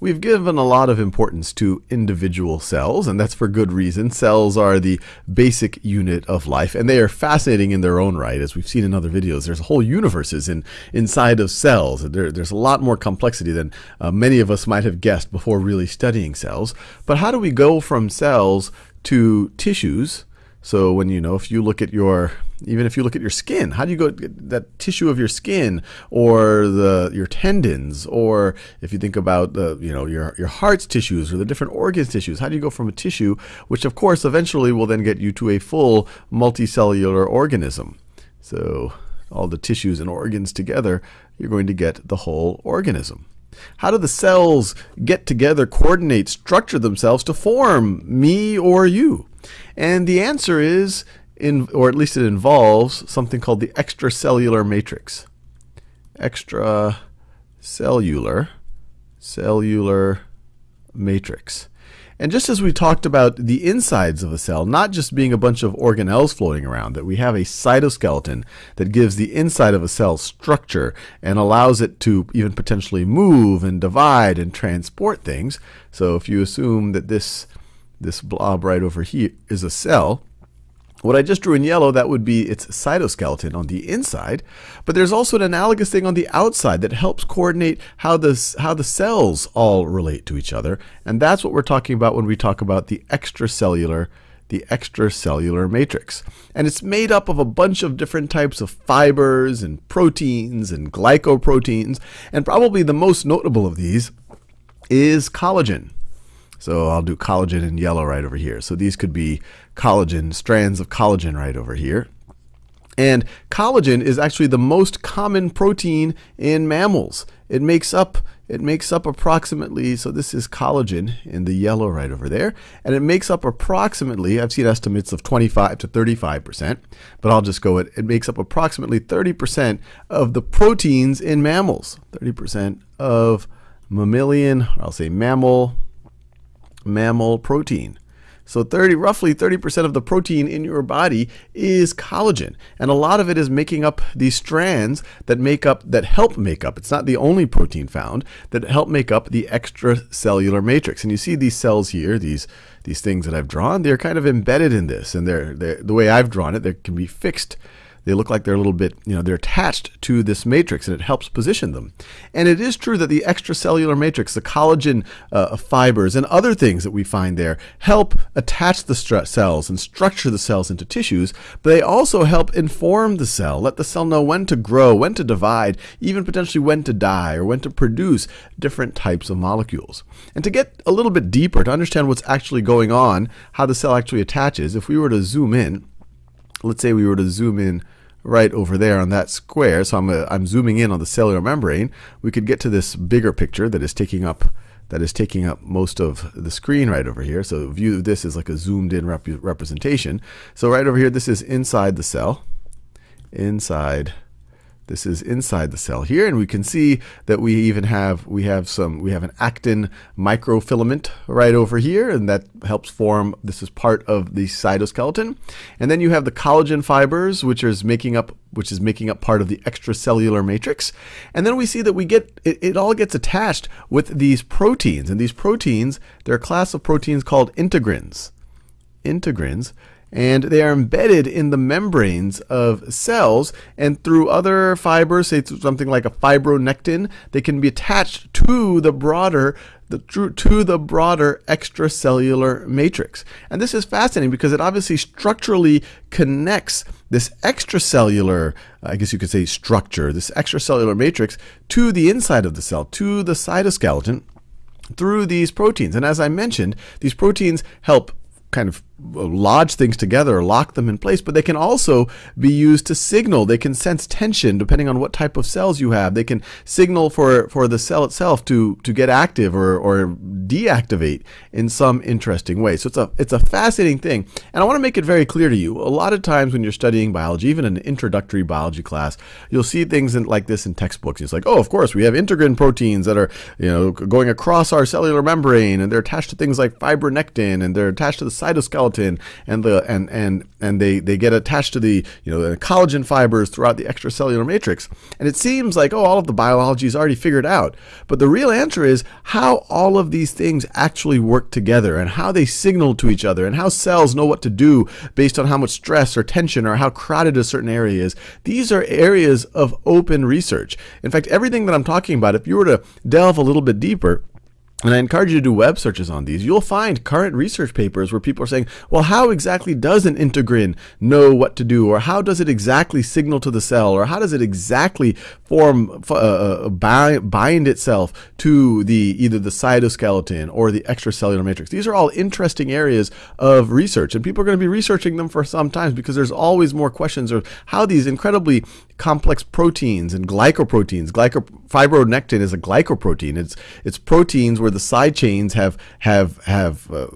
we've given a lot of importance to individual cells, and that's for good reason. Cells are the basic unit of life, and they are fascinating in their own right. As we've seen in other videos, there's a whole universes in, inside of cells. There, there's a lot more complexity than uh, many of us might have guessed before really studying cells. But how do we go from cells to tissues? So when you know, if you look at your even if you look at your skin, how do you go that tissue of your skin or the your tendons, or if you think about the you know your your heart's tissues or the different organs tissues, how do you go from a tissue, which of course eventually will then get you to a full multicellular organism? So all the tissues and organs together, you're going to get the whole organism. How do the cells get together, coordinate, structure themselves to form me or you? And the answer is in, or at least it involves something called the extracellular matrix. Extracellular, cellular matrix. And just as we talked about the insides of a cell, not just being a bunch of organelles floating around, that we have a cytoskeleton that gives the inside of a cell structure and allows it to even potentially move and divide and transport things. So if you assume that this, this blob right over here is a cell, what I just drew in yellow, that would be its cytoskeleton on the inside. But there's also an analogous thing on the outside that helps coordinate how the, how the cells all relate to each other. And that's what we're talking about when we talk about the extracellular the extracellular matrix. And it's made up of a bunch of different types of fibers and proteins and glycoproteins. And probably the most notable of these is collagen. So I'll do collagen in yellow right over here. So these could be collagen, strands of collagen right over here. And collagen is actually the most common protein in mammals. It makes up it makes up approximately, so this is collagen in the yellow right over there, and it makes up approximately, I've seen estimates of 25 to 35%, but I'll just go it, it makes up approximately 30% of the proteins in mammals. 30% of mammalian, I'll say mammal, mammal protein. So 30, roughly 30% of the protein in your body is collagen. And a lot of it is making up these strands that make up, that help make up, it's not the only protein found, that help make up the extracellular matrix. And you see these cells here, these, these things that I've drawn, they're kind of embedded in this. And they're, they're the way I've drawn it, they can be fixed they look like they're a little bit, you know, they're attached to this matrix and it helps position them. And it is true that the extracellular matrix, the collagen uh, fibers and other things that we find there help attach the cells and structure the cells into tissues, but they also help inform the cell, let the cell know when to grow, when to divide, even potentially when to die or when to produce different types of molecules. And to get a little bit deeper, to understand what's actually going on, how the cell actually attaches, if we were to zoom in, let's say we were to zoom in right over there on that square, so I'm, uh, I'm zooming in on the cellular membrane, we could get to this bigger picture that is taking up that is taking up most of the screen right over here. So view this is like a zoomed in rep representation. So right over here, this is inside the cell, inside this is inside the cell here, and we can see that we even have we have some we have an actin microfilament right over here, and that helps form. This is part of the cytoskeleton, and then you have the collagen fibers, which is making up which is making up part of the extracellular matrix, and then we see that we get it, it all gets attached with these proteins, and these proteins they're a class of proteins called integrins. Integrins and they are embedded in the membranes of cells and through other fibers say something like a fibronectin they can be attached to the broader the, to the broader extracellular matrix. And this is fascinating because it obviously structurally connects this extracellular I guess you could say structure this extracellular matrix to the inside of the cell to the cytoskeleton through these proteins. And as I mentioned these proteins help kind of lodge things together or lock them in place, but they can also be used to signal. They can sense tension depending on what type of cells you have. They can signal for, for the cell itself to, to get active or, or deactivate in some interesting way. So it's a, it's a fascinating thing. And I want to make it very clear to you. A lot of times when you're studying biology, even an introductory biology class, you'll see things in, like this in textbooks. It's like, oh, of course, we have integrin proteins that are you know going across our cellular membrane and they're attached to things like fibronectin and they're attached to the cytoskeleton cytoskeleton and the and and and they they get attached to the you know the collagen fibers throughout the extracellular matrix. And it seems like oh all of the biology is already figured out. But the real answer is how all of these things actually work together and how they signal to each other and how cells know what to do based on how much stress or tension or how crowded a certain area is. These are areas of open research. In fact, everything that I'm talking about, if you were to delve a little bit deeper, and I encourage you to do web searches on these. You'll find current research papers where people are saying, well, how exactly does an integrin know what to do? Or how does it exactly signal to the cell? Or how does it exactly form, uh, uh bind itself to the either the cytoskeleton or the extracellular matrix? These are all interesting areas of research. And people are going to be researching them for some time because there's always more questions of how these incredibly complex proteins and glycoproteins. Glyco, fibronectin is a glycoprotein. It's, it's proteins where where the side chains have have have uh,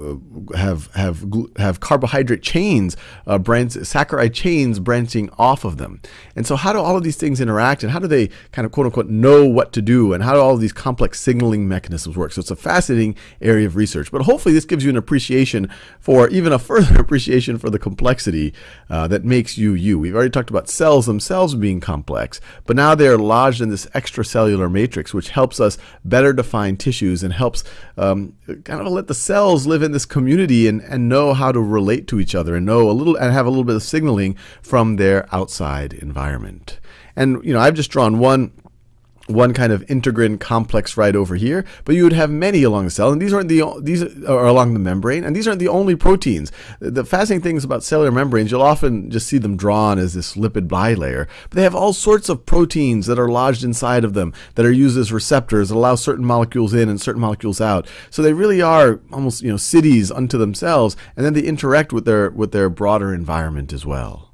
have have have carbohydrate chains, uh, branch, saccharide chains branching off of them. And so, how do all of these things interact, and how do they kind of quote unquote know what to do, and how do all of these complex signaling mechanisms work? So, it's a fascinating area of research. But hopefully, this gives you an appreciation for even a further appreciation for the complexity uh, that makes you you. We've already talked about cells themselves being complex, but now they're lodged in this extracellular matrix, which helps us better define tissues and help helps um, kind of let the cells live in this community and, and know how to relate to each other and know a little and have a little bit of signaling from their outside environment. And you know, I've just drawn one one kind of integrin complex right over here, but you would have many along the cell, and these aren't the these are along the membrane, and these aren't the only proteins. The fascinating things about cellular membranes, you'll often just see them drawn as this lipid bilayer, but they have all sorts of proteins that are lodged inside of them that are used as receptors that allow certain molecules in and certain molecules out. So they really are almost you know cities unto themselves, and then they interact with their with their broader environment as well.